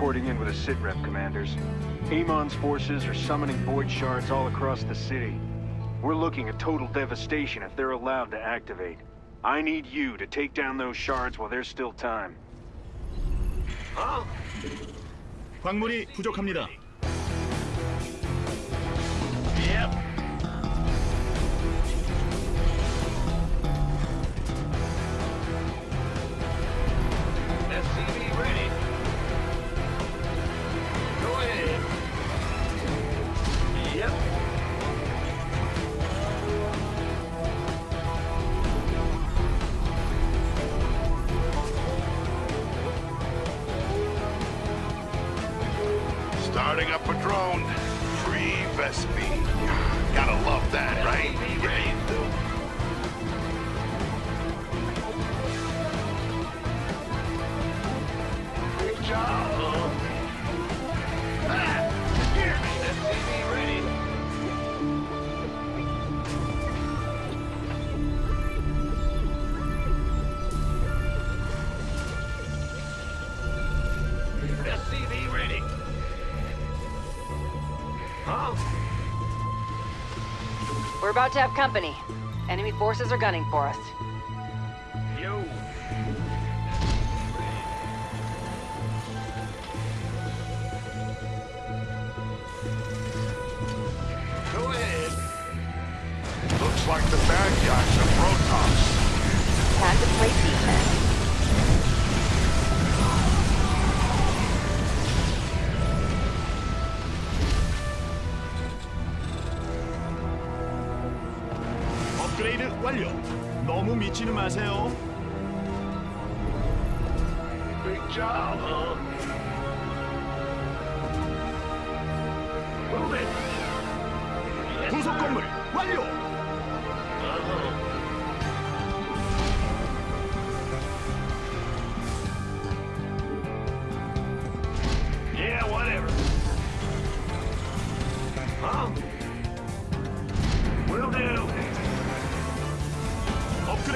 Corporal Faraday reporting in with a sitrep, commanders. Amon's forces are summoning void shards all across the city. We're looking at total devastation if they're allowed to activate. I need you to take down those shards while there's still time. 광물이 부족합니다. SCV Starting up a drone. Free vespene. Gotta love that, Huh? We're about to have company. Enemy forces are gunning for us. Yo. Go ahead. Looks like the bad guys 완료. 너무 미치는 마세요. Big job, huh? Move it. Yes, 부속 sir. 건물 완료. Uh-huh. Yeah, whatever. Huh?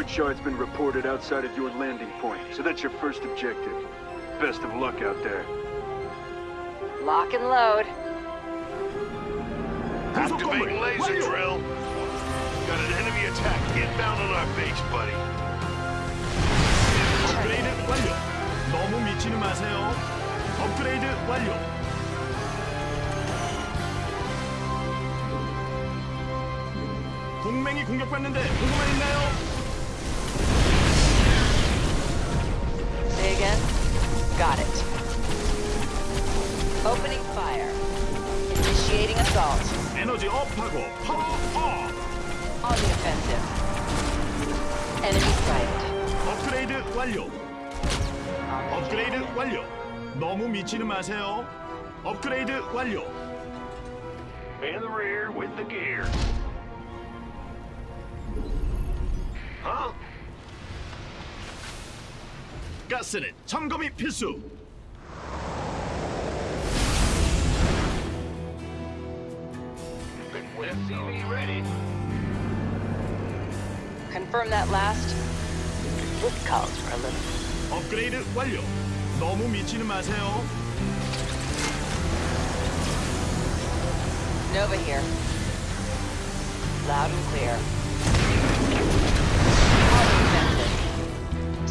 void shard's been reported outside of your landing point, so that's your first objective. Best of luck out there. Lock and load. 부속 건물 Activating laser 완료. drill. Got an enemy attack inbound on our base, buddy. 업그레이드 완료. 너무 미치는 마세요. 업그레이드 완료. 동맹이 공격받는데 보고만 있나요? Say again? Got it. Opening fire. Initiating assault. 에너지 업하고 파워 업. On the offensive. Enemy sighted. 업그레이드 완료. On the 업그레이드 완료. 너무 미치는 마세요. 업그레이드 완료. In the rear with the gear. Huh? 가스는 점검이 필수. SCV ready. Confirm that last. This calls for a little. 업그레이드 완료. 너무 미치는 마세요. Nova here. Loud and clear.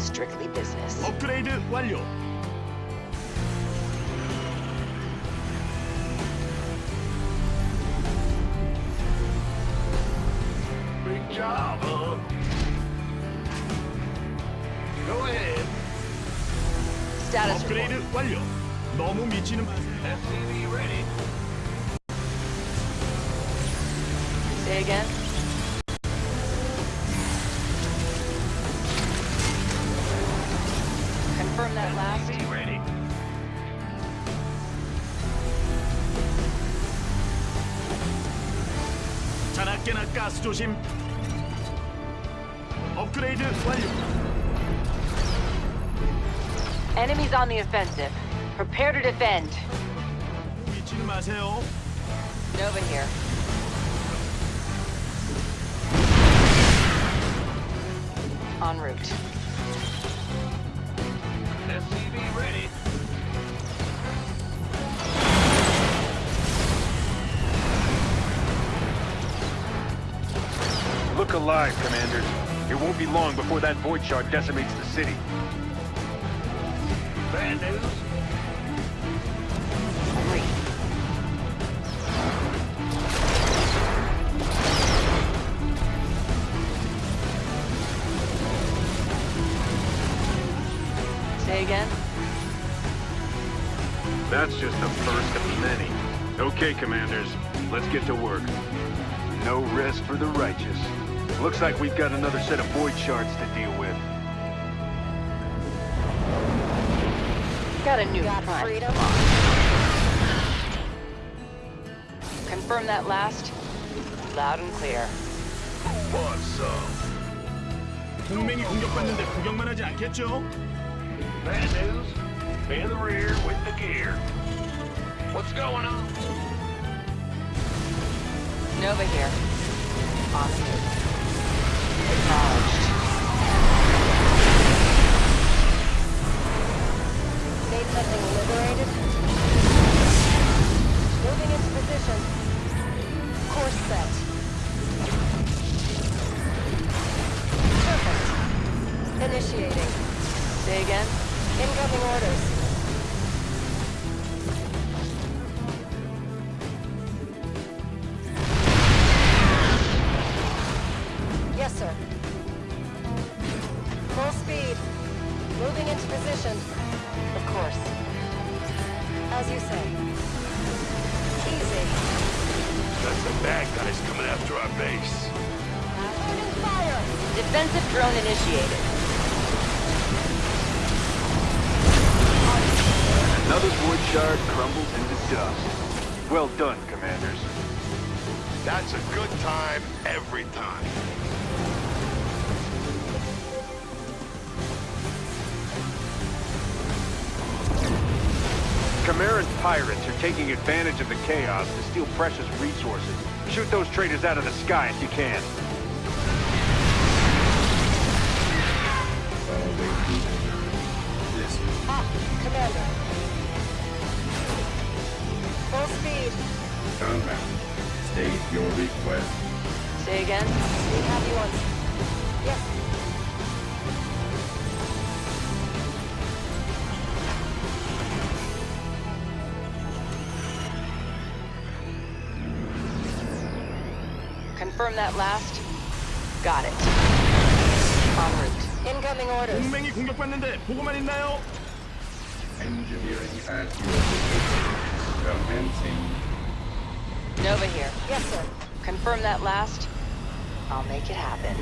On the offensive. Strictly business. 업그레이드 완료. Big job, huh? Go ahead. Status 업그레이드 report. 완료. 너무 미치는 마세요. SCV ready. Say again. 자나깨나 가스 조심. 업그레이드 완료. Enemies on the offensive. Prepare to defend. 미치는 마세요. Nova here. En route. Look alive, Commanders. It won't be long before that void shard decimates the city. Bad news. Again. That's just the first of many. Okay, Commanders, let's get to work. No rest for the righteous. Looks like we've got another set of void shards to deal with. Got a new Got front. freedom? Confirm that last. Loud and clear. What's up? 동맹이 공격받는데 구경만 하지 않겠죠? Bad news. In the rear with the gear. What's going on? Nova here. On Moving into position. Of course. As you say. Easy. That's the bad guys coming after our base. Opening fire! Defensive drone initiated. Another void shard crumbles into dust. Well done, Commanders. That's a good time every time. Camaran's pirates are taking advantage of the chaos to steal precious resources. Shoot those traitors out of the sky if you can. Ah, Commander. Full speed. Compound. State your request. Say again. We have you on... Confirm that last. Got it. En route. Incoming orders. 동맹이 공격받는데 보고만 있나요? Engineering at your disposal. Commencing. Nova here. Yes, sir. Confirm that last. I'll make it happen.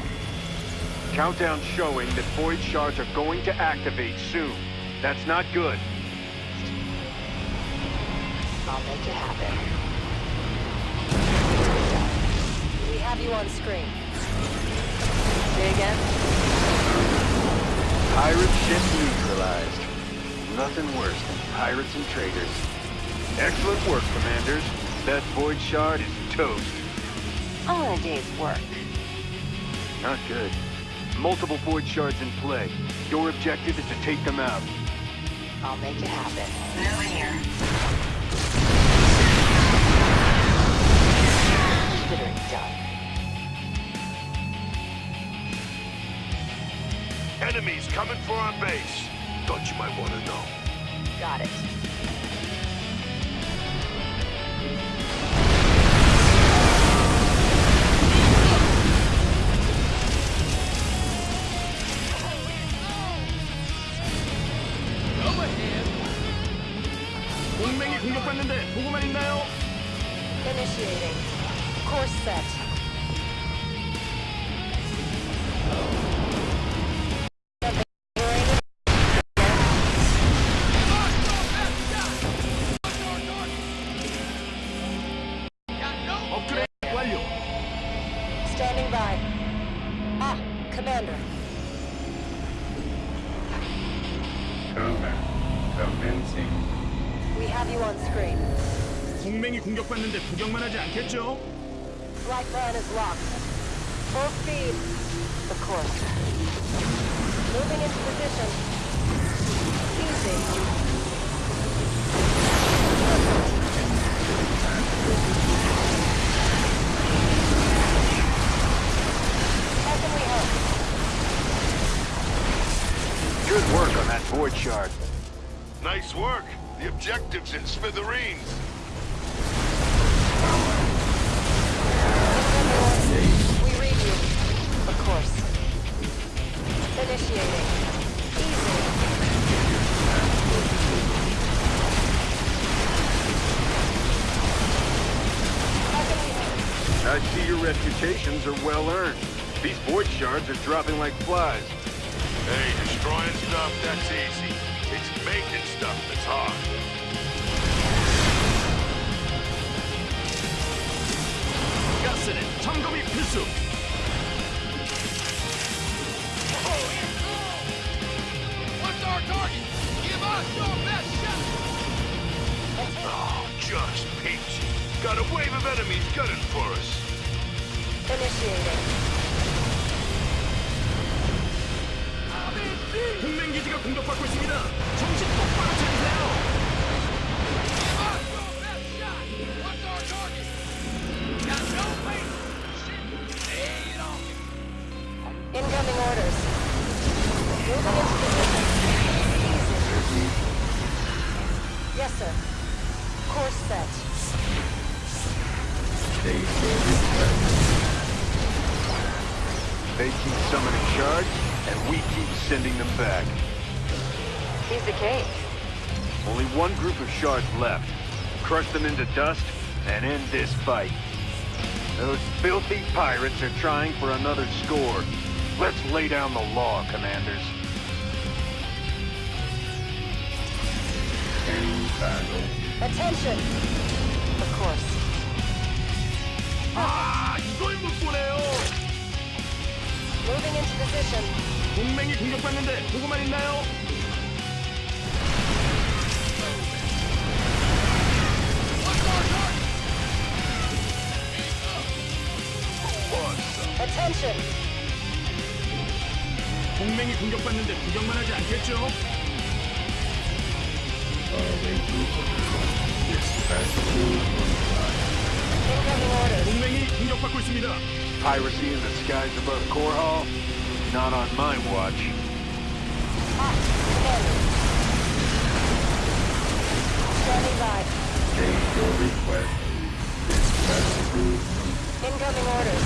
Countdown showing that void shards are going to activate soon. That's not good. I'll make it happen. Have you on screen. Say again. Pirate ship neutralized. Nothing worse than pirates and traitors. Excellent work, Commanders. That void shard is toast. All in a day's work. Not good. Multiple void shards in play. Your objective is to take them out. I'll make it happen. Nova here. Consider it done. Enemies coming for our base. Thought you might want to know. Got it. Initiating. Course set. 동맹이 공격받는데 구경만 하지 않겠죠? Right is locked. Full speed. Course. Moving into position. Easy. Good work on that void shard. Nice work. The objective's in smithereens. are dropping like flies. Hey, destroying stuff, that's easy. It's making stuff that's hard. 가스는 점검이 필수. Oh, just peachy. Got a wave of enemies gunning for us. Initiating. 동맹 기지가 공격받고 있습니다. 정신 sending them back. He's the king. Only one group of shards left. Crush them into dust and end this fight. Those filthy pirates are trying for another score. Let's lay down the law, commanders. Attention! Of course. Ah! Moving into position. 동맹이 공격받는데 보고만 있나요? Attention. 동맹이 공격받는데 구경만 하지 않겠죠? Incoming orders. 동맹이 공격받고 있습니다. Piracy in the skies above Core Hall? Not on my watch. Standing by. state your request. Dispatch to Incoming orders.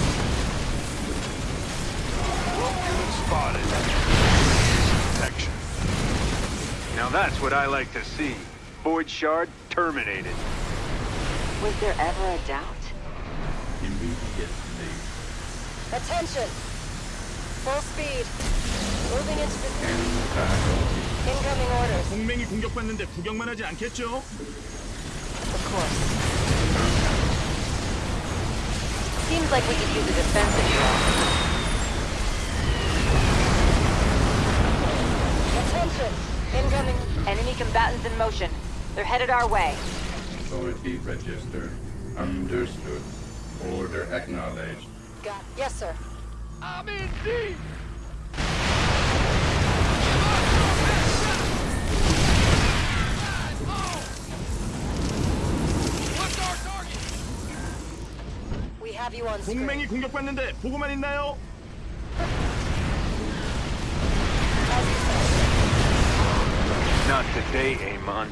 Spotted. Protection. Now that's what I like to see. Void Shard terminated. Was there ever a doubt? immediately. Attention. Full speed. Moving into position. End battle. Incoming orders. 동맹이 공격받는데 구경만 하지 않겠죠? Of course. Seems like we could use a defensive drill. Attention. Incoming. Enemy combatants in motion. They're headed our way. Authority registered. Understood. Order acknowledged. Got. Yes, sir. We have you on 동맹이 screen. 공격받는데 보고만 있나요? As you said. Not today, Amon.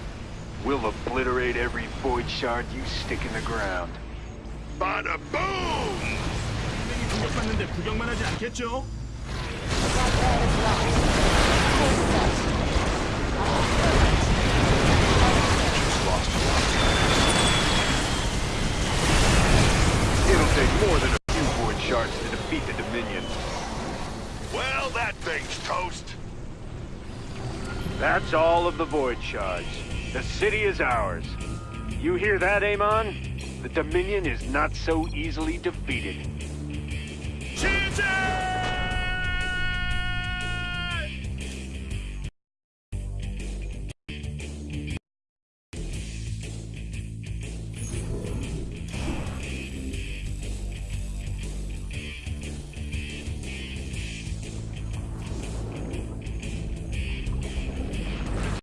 We'll obliterate every Void Shard you stick in the ground. Bada boom! 동맹이 공격받는데 구경만 하지 않겠죠? Flight plan is locked. Course set. It'll take more than a few Void Shards to defeat the Dominion. Well, that thing's toast. That's all of the Void Shards. The city is ours. You hear that, Amon? The Dominion is not so easily defeated.